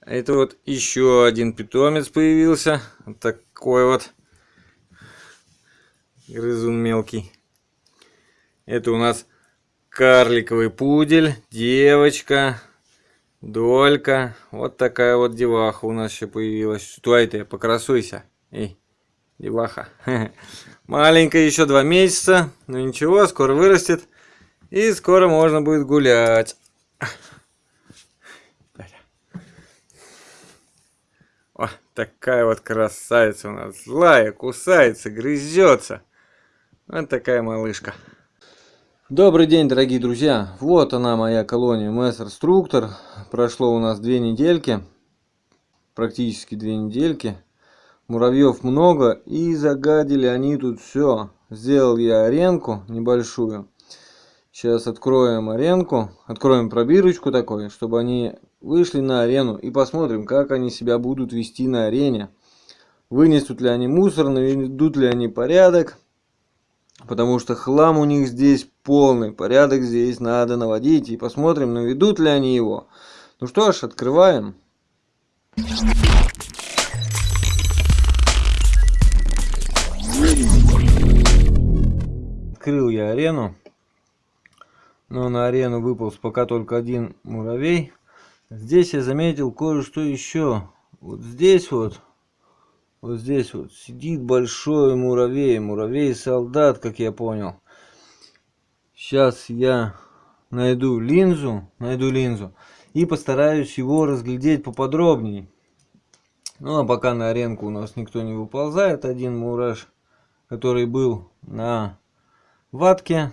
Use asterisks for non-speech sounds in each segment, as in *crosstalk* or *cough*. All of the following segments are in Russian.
Это вот еще один питомец появился. Вот такой вот грызун мелкий. Это у нас карликовый пудель, девочка, долька. Вот такая вот деваха у нас еще появилась. Что это? Покрасуйся. Эй, деваха. *laughs* Маленькая, еще два месяца. Но ничего, скоро вырастет. И скоро можно будет гулять. Такая вот красавица у нас. Злая, кусается, грызется. Вот такая малышка. Добрый день, дорогие друзья! Вот она, моя колония Мессер-структор. Прошло у нас две недельки, практически две недельки. Муравьев много, и загадили они тут все. Сделал я аренку небольшую. Сейчас откроем аренку, откроем пробирочку такой, чтобы они вышли на арену и посмотрим, как они себя будут вести на арене. Вынесут ли они мусор, наведут ли они порядок. Потому что хлам у них здесь полный. Порядок здесь надо наводить. И посмотрим, наведут ли они его. Ну что ж, открываем. Открыл я арену. Но на арену выполз пока только один муравей. Здесь я заметил кое-что еще. Вот здесь вот вот здесь вот сидит большой муравей, муравей-солдат, как я понял. Сейчас я найду линзу, найду линзу и постараюсь его разглядеть поподробнее. Ну а пока на аренку у нас никто не выползает, один мураш, который был на ватке,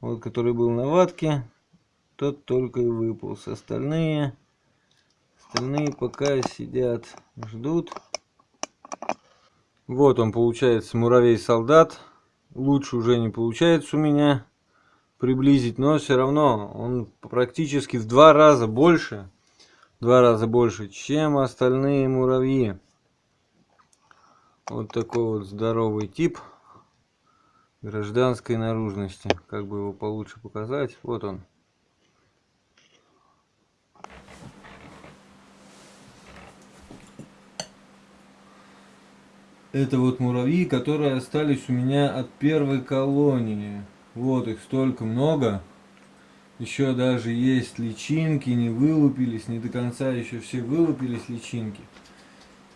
вот который был на ватке, тот только и выполз. Остальные, остальные пока сидят, ждут. Вот он получается муравей-солдат. Лучше уже не получается у меня приблизить, но все равно он практически в два раза больше, два раза больше, чем остальные муравьи. Вот такой вот здоровый тип гражданской наружности. Как бы его получше показать? Вот он. Это вот муравьи, которые остались у меня от первой колонии. Вот их столько много. Еще даже есть личинки, не вылупились, не до конца еще все вылупились личинки.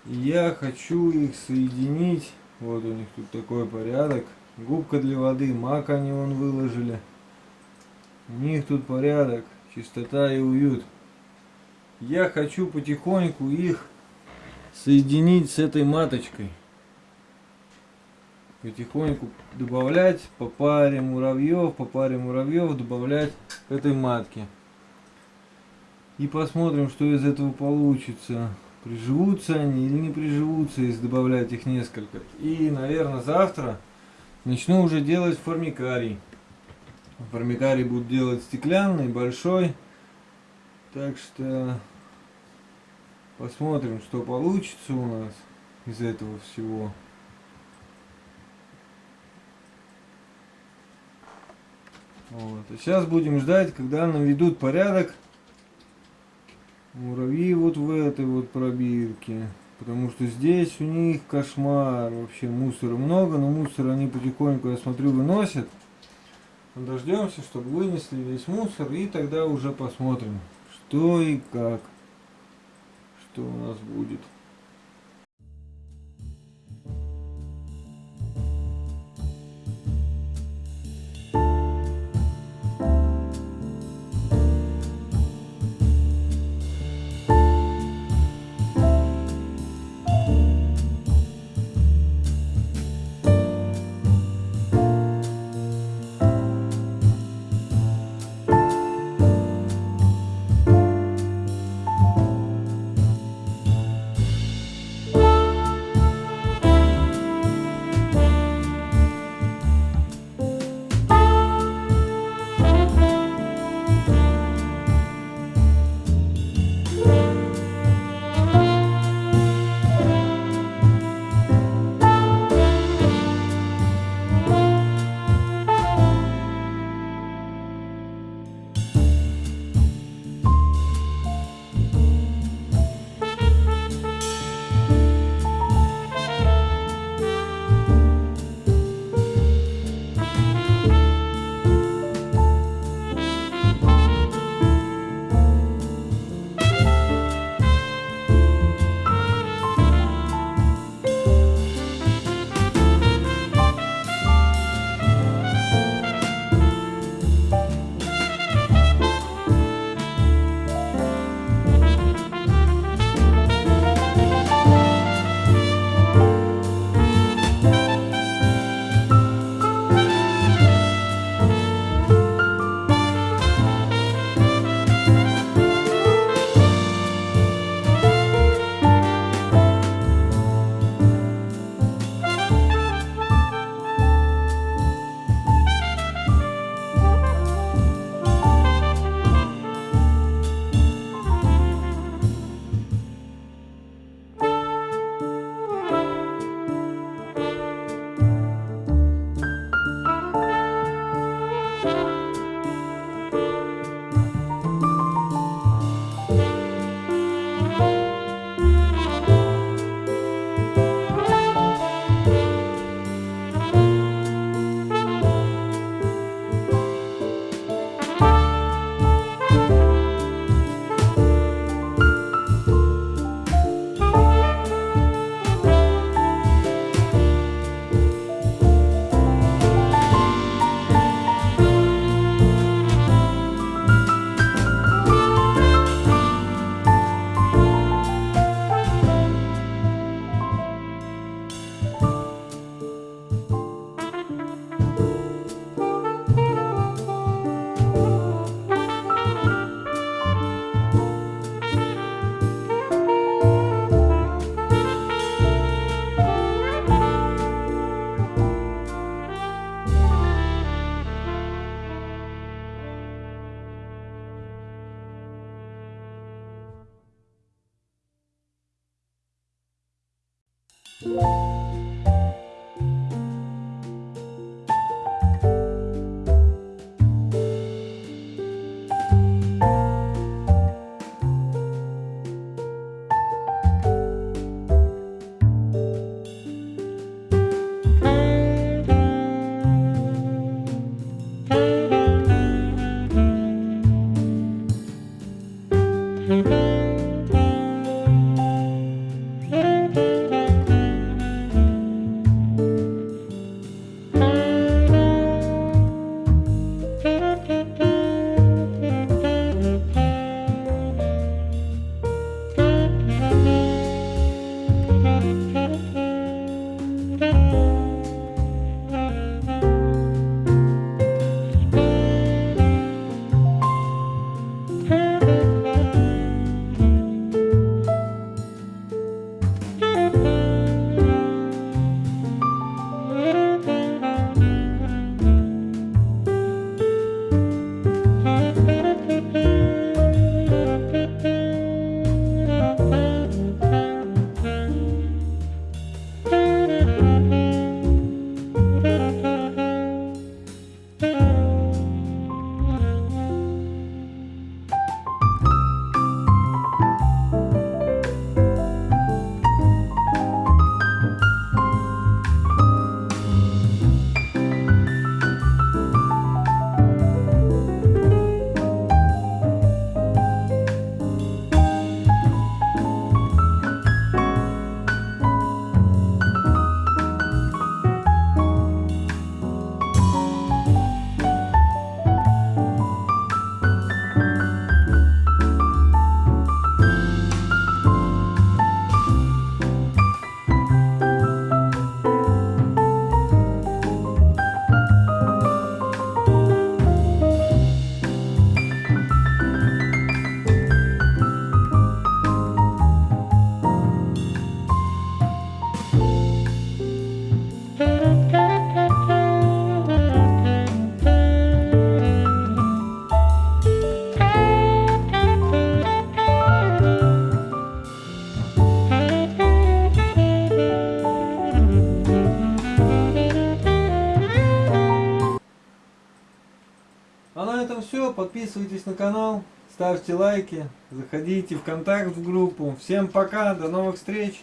И я хочу их соединить. Вот у них тут такой порядок. Губка для воды, мак они вон выложили. У них тут порядок, чистота и уют. Я хочу потихоньку их соединить с этой маточкой потихоньку добавлять по паре муравьев, по паре муравьев добавлять к этой матке. И посмотрим, что из этого получится. Приживутся они или не приживутся, если добавлять их несколько. И, наверное, завтра начну уже делать формикарий. Формикарий буду делать стеклянный, большой. Так что посмотрим, что получится у нас из этого всего. Вот. А сейчас будем ждать, когда наведут порядок муравьи вот в этой вот пробирке. Потому что здесь у них кошмар. Вообще мусора много, но мусор они потихоньку, я смотрю, выносят. Дождемся, чтобы вынесли весь мусор и тогда уже посмотрим, что и как. Что у нас будет. А Подписывайтесь на канал, ставьте лайки, заходите в контакт в группу. Всем пока, до новых встреч!